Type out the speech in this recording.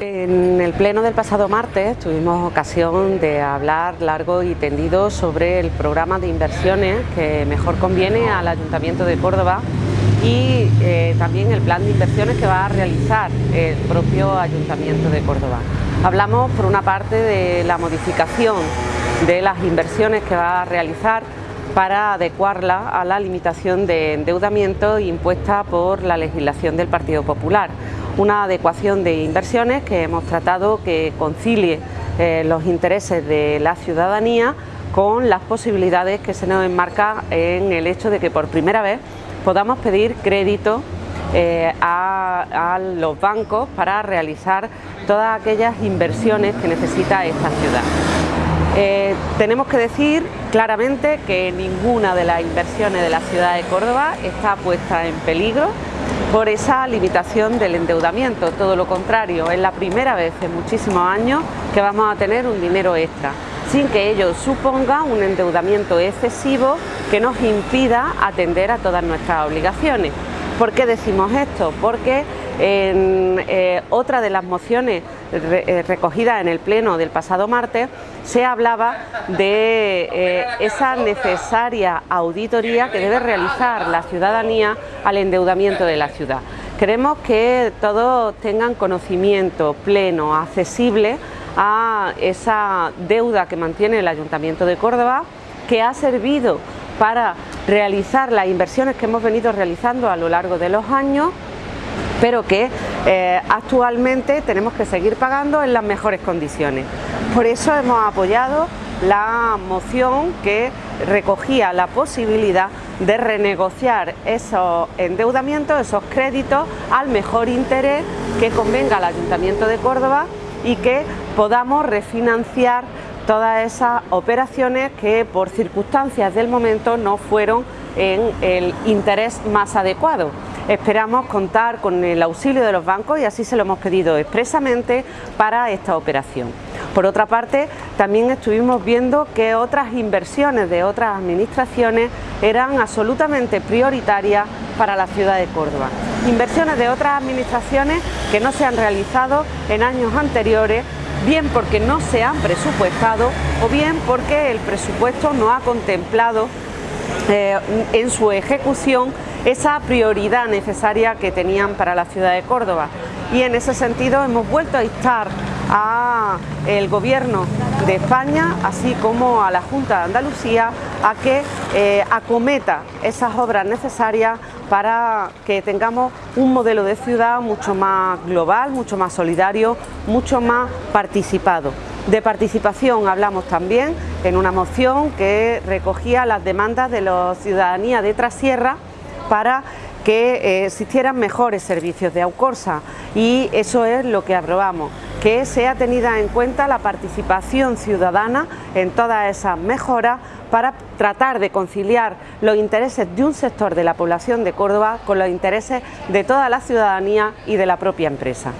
En el pleno del pasado martes tuvimos ocasión de hablar largo y tendido sobre el programa de inversiones que mejor conviene al Ayuntamiento de Córdoba y eh, también el plan de inversiones que va a realizar el propio Ayuntamiento de Córdoba. Hablamos por una parte de la modificación de las inversiones que va a realizar para adecuarla a la limitación de endeudamiento impuesta por la legislación del Partido Popular. Una adecuación de inversiones que hemos tratado que concilie eh, los intereses de la ciudadanía con las posibilidades que se nos enmarca en el hecho de que por primera vez podamos pedir crédito eh, a, los bancos para realizar todas aquellas inversiones que necesita esta ciudad. Eh, tenemos que decir claramente que ninguna de las inversiones de la ciudad de Córdoba está puesta en peligro por esa limitación del endeudamiento, todo lo contrario, es la primera vez en muchísimos años que vamos a tener un dinero extra, sin que ello suponga un endeudamiento excesivo que nos impida atender a todas nuestras obligaciones. ¿Por qué decimos esto? Porque en eh, otra de las mociones eh, recogidas en el pleno del pasado martes se hablaba de eh, esa necesaria auditoría que debe realizar la ciudadanía al endeudamiento de la ciudad. Queremos que todos tengan conocimiento pleno, accesible a esa deuda que mantiene el Ayuntamiento de Córdoba, que ha servido para realizar las inversiones que hemos venido realizando a lo largo de los años pero que eh, actualmente tenemos que seguir pagando en las mejores condiciones. Por eso hemos apoyado la moción que recogía la posibilidad de renegociar esos endeudamientos, esos créditos al mejor interés que convenga al Ayuntamiento de Córdoba y que podamos refinanciar todas esas operaciones que por circunstancias del momento no fueron en el interés más adecuado. Esperamos contar con el auxilio de los bancos y así se lo hemos pedido expresamente para esta operación. Por otra parte, también estuvimos viendo que otras inversiones de otras administraciones eran absolutamente prioritarias para la ciudad de Córdoba. Inversiones de otras administraciones que no se han realizado en años anteriores bien porque no se han presupuestado o bien porque el presupuesto no ha contemplado eh, en su ejecución esa prioridad necesaria que tenían para la ciudad de Córdoba. Y en ese sentido hemos vuelto a instar al Gobierno de España, así como a la Junta de Andalucía, a que eh, acometa esas obras necesarias para que tengamos un modelo de ciudad mucho más global, mucho más solidario, mucho más participado. De participación hablamos también en una moción que recogía las demandas de la ciudadanía de Trasierra para que eh, existieran mejores servicios de Aucorsa y eso es lo que aprobamos que sea tenida en cuenta la participación ciudadana en todas esas mejoras para tratar de conciliar los intereses de un sector de la población de Córdoba con los intereses de toda la ciudadanía y de la propia empresa.